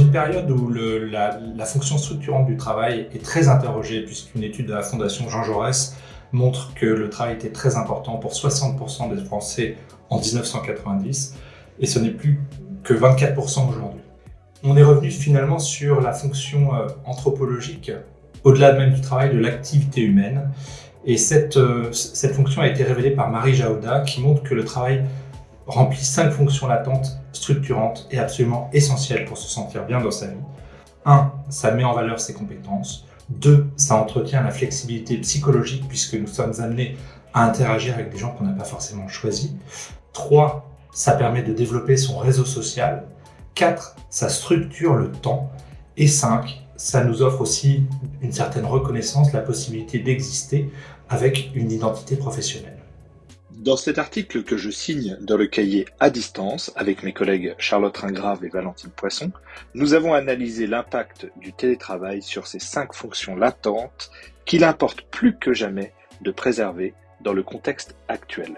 une période où la, fonction structurante du travail est très interrogée, puisqu'une étude de la Fondation Jean Jaurès montre que le travail était très important pour 60% des Français en 1990, et ce n'est plus que 24% aujourd'hui. On est revenu finalement sur la fonction euh, anthropologique, au-delà même du travail, de l'activité humaine, et cette, euh, cette fonction a été révélée par Marie Jaouda, qui montre que le travail remplit cinq fonctions latentes, structurantes et absolument essentielles pour se sentir bien dans sa vie. 1. Ça met en valeur ses compétences. 2. Ça entretient la flexibilité psychologique puisque nous sommes amenés à interagir avec des gens qu'on n'a pas forcément choisis. 3. Ça permet de développer son réseau social. 4. Ça structure le temps. Et 5. Ça nous offre aussi une certaine reconnaissance, la possibilité d'exister avec une identité professionnelle. Dans cet article que je signe dans le cahier à distance avec mes collègues Charlotte Ringrave et Valentine Poisson, nous avons analysé l'impact du télétravail sur ces cinq fonctions latentes qu'il importe plus que jamais de préserver dans le contexte actuel.